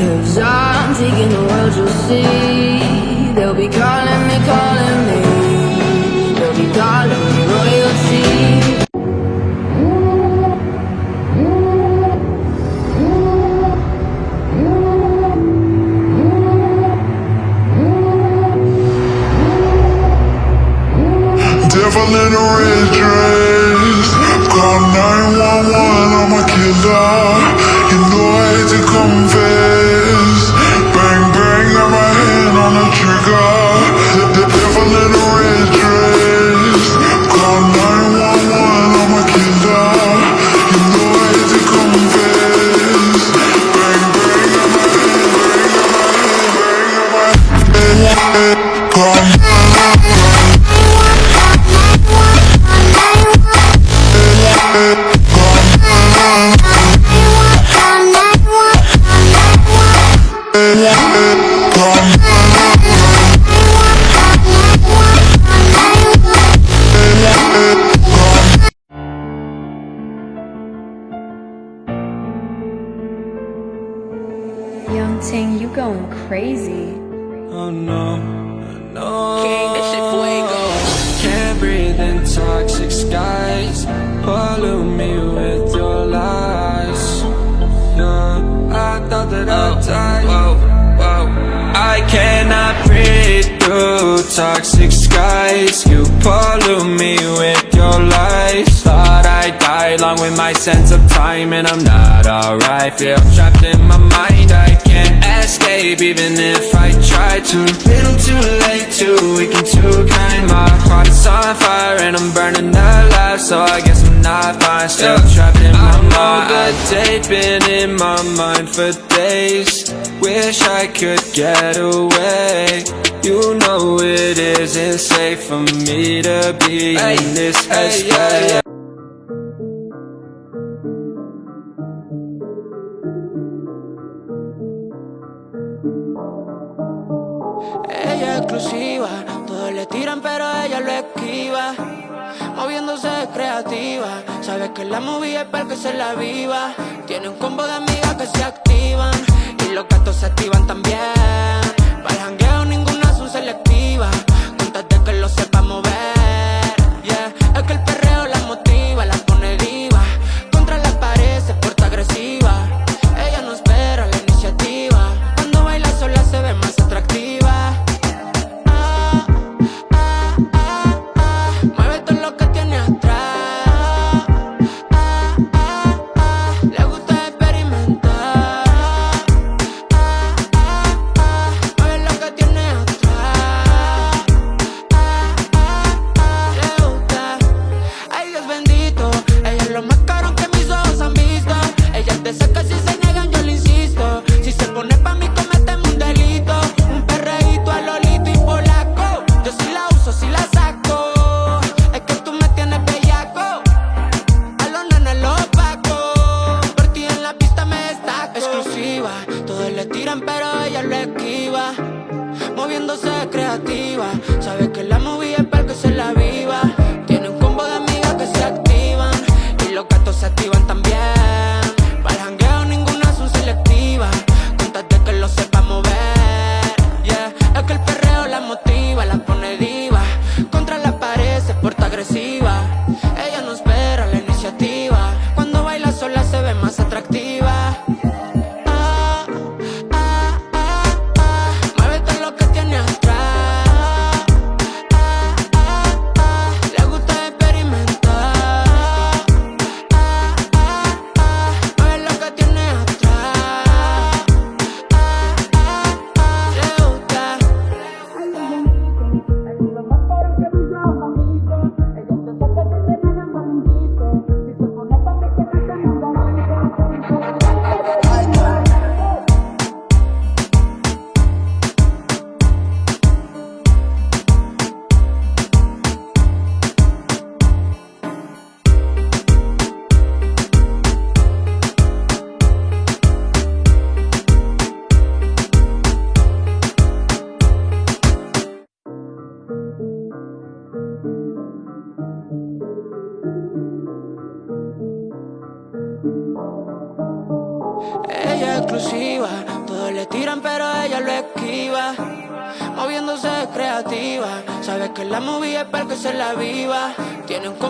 Cause I'm taking the world, you'll see. They'll be calling me, calling me. They'll be calling me royalty. Devil in a red dress. Call 911, I'm a killer. You know I hate to confess crazy. Oh no, no. King, shit fuego. Can't breathe in toxic skies. Pollute me with your lies. Yeah, I thought that I'd oh, die. Whoa, whoa. I cannot breathe through toxic skies. You pollute me with your lies. Thought I'd die along with my sense of time, and I'm not alright. Feel trapped in my mind. I can't escape even if I try to. Little too late, too weak and too kind. My heart is on fire and I'm burning alive, so I guess I'm not fine. Still trapped in my mind. The date been in my mind for days. Wish I could get away. You know it isn't safe for me to be in this headspace. Creativa, sabe que la movie es para que se la viva. Tiene un combo de amigas que se activan y los gatos se activan también. Para el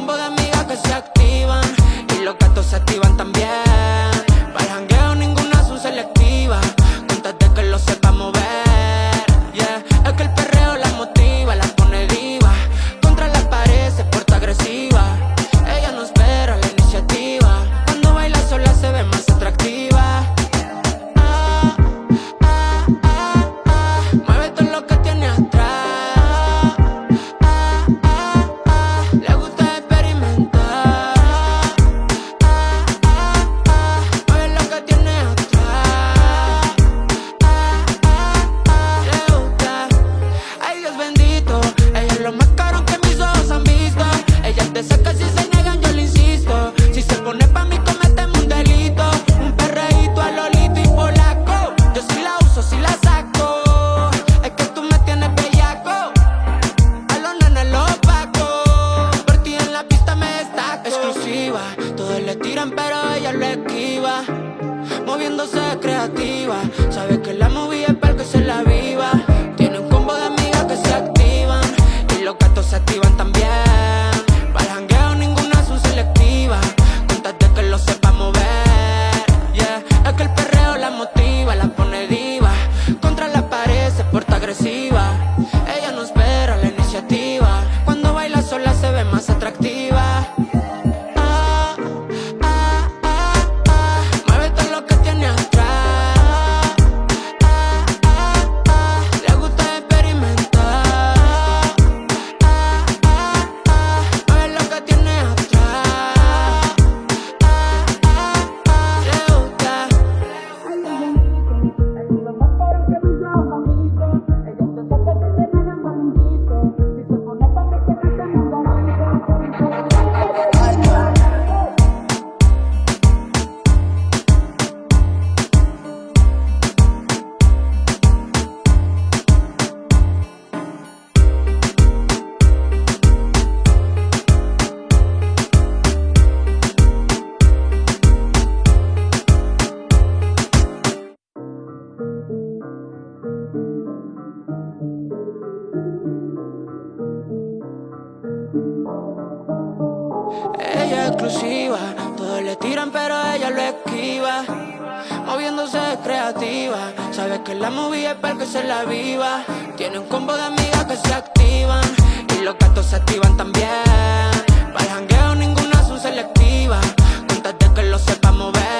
combo de amigas que se activan y los gatos se activan también. Para el jangueo ninguna son selectivas, contate que lo sepa mover. viva, moviéndose creativa. Sabes que la movida es para que se la viva. Tiene un combo de amigas que se activan y los gatos se activan también. Para el jangueo ninguna son selectiva, contate que lo sepa mover.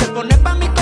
Te pone pa' mi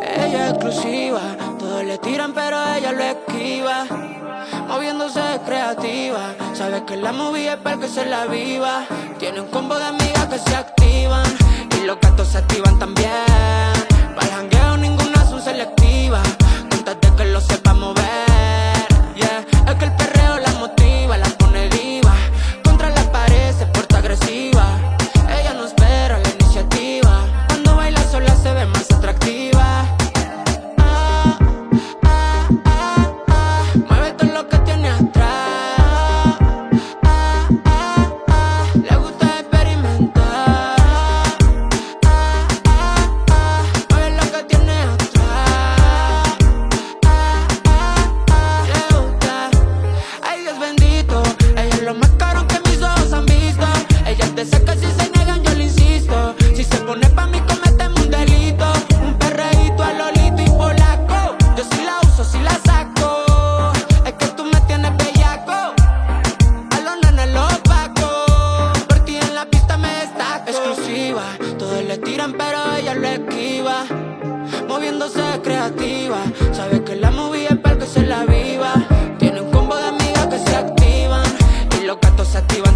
Ella es exclusiva, todos le tiran pero ella lo esquiva. Moviéndose creativa, sabes que la movie es para que se la viva. Tiene un combo de amigas que se activan y los gatos se activan también. Para el jangueo ninguna es un selectiva, contate que lo sepa mover. los gatos se activan